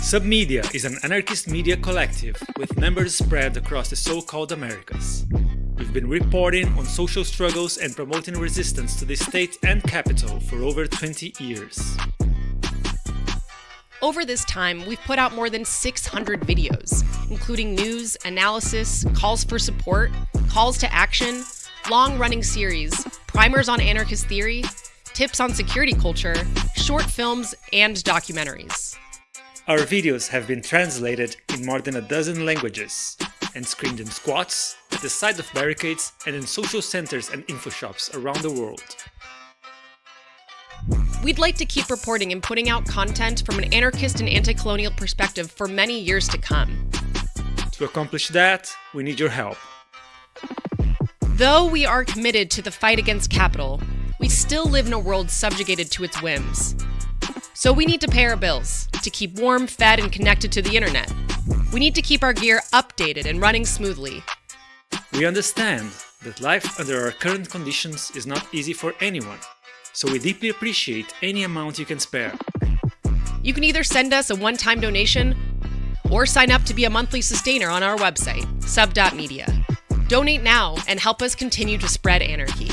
Submedia is an anarchist media collective with members spread across the so-called Americas. We've been reporting on social struggles and promoting resistance to the state and capital for over 20 years. Over this time, we've put out more than 600 videos, including news, analysis, calls for support, calls to action, long running series, primers on anarchist theory, tips on security culture, short films, and documentaries. Our videos have been translated in more than a dozen languages and screened in squats, at the side of barricades, and in social centers and info shops around the world. We'd like to keep reporting and putting out content from an anarchist and anti-colonial perspective for many years to come. To accomplish that, we need your help. Though we are committed to the fight against capital, we still live in a world subjugated to its whims. So we need to pay our bills to keep warm, fed, and connected to the internet. We need to keep our gear updated and running smoothly. We understand that life under our current conditions is not easy for anyone, so we deeply appreciate any amount you can spare. You can either send us a one-time donation or sign up to be a monthly sustainer on our website, sub.media. Donate now and help us continue to spread anarchy.